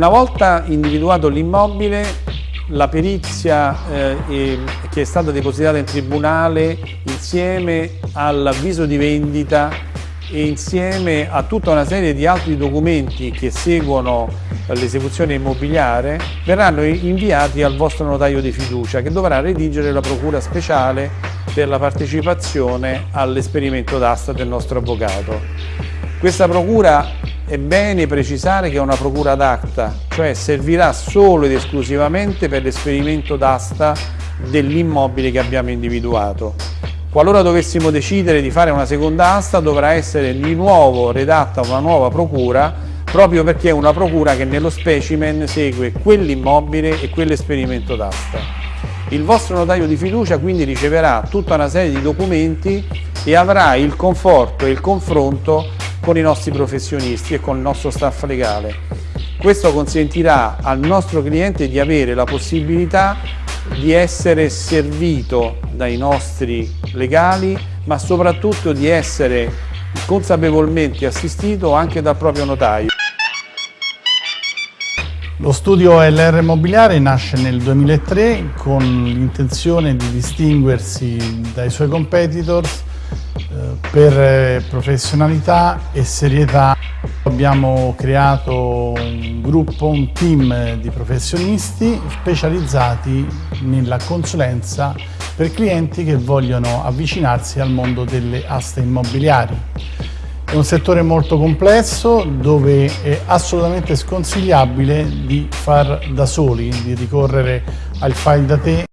Una volta individuato l'immobile, la perizia eh, che è stata depositata in tribunale insieme all'avviso di vendita e insieme a tutta una serie di altri documenti che seguono l'esecuzione immobiliare verranno inviati al vostro notaio di fiducia che dovrà redigere la procura speciale per la partecipazione all'esperimento d'asta del nostro avvocato. Questa procura è bene precisare che è una procura d'acta, cioè servirà solo ed esclusivamente per l'esperimento d'asta dell'immobile che abbiamo individuato. Qualora dovessimo decidere di fare una seconda asta dovrà essere di nuovo redatta una nuova procura proprio perché è una procura che nello specimen segue quell'immobile e quell'esperimento d'asta. Il vostro notaio di fiducia quindi riceverà tutta una serie di documenti e avrà il conforto e il confronto con i nostri professionisti e con il nostro staff legale. Questo consentirà al nostro cliente di avere la possibilità di essere servito dai nostri legali, ma soprattutto di essere consapevolmente assistito anche dal proprio notaio. Lo studio LR Immobiliare nasce nel 2003 con l'intenzione di distinguersi dai suoi competitors per eh, professionalità e serietà abbiamo creato un gruppo, un team di professionisti specializzati nella consulenza per clienti che vogliono avvicinarsi al mondo delle aste immobiliari. È un settore molto complesso dove è assolutamente sconsigliabile di far da soli, di ricorrere al file da te